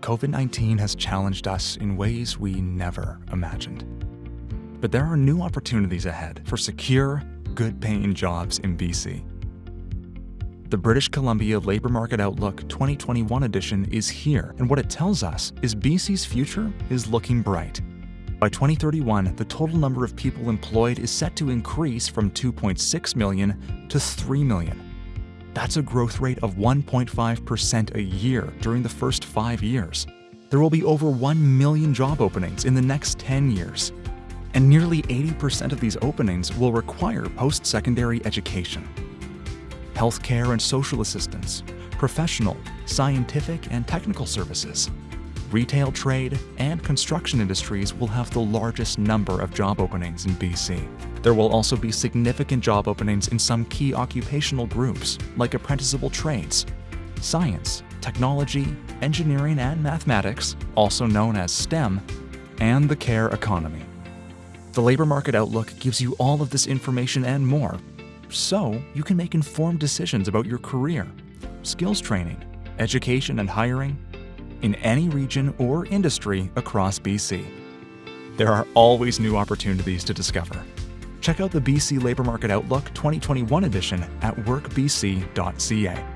COVID-19 has challenged us in ways we never imagined. But there are new opportunities ahead for secure, good-paying jobs in BC. The British Columbia Labour Market Outlook 2021 edition is here, and what it tells us is BC's future is looking bright. By 2031, the total number of people employed is set to increase from 2.6 million to 3 million. That's a growth rate of 1.5% a year during the first five years. There will be over 1 million job openings in the next 10 years. And nearly 80% of these openings will require post-secondary education. Healthcare and social assistance, professional, scientific, and technical services, retail trade, and construction industries will have the largest number of job openings in BC. There will also be significant job openings in some key occupational groups, like apprenticeable trades, science, technology, engineering and mathematics, also known as STEM, and the care economy. The Labor Market Outlook gives you all of this information and more, so you can make informed decisions about your career, skills training, education and hiring, in any region or industry across BC. There are always new opportunities to discover. Check out the BC Labour Market Outlook 2021 edition at workbc.ca.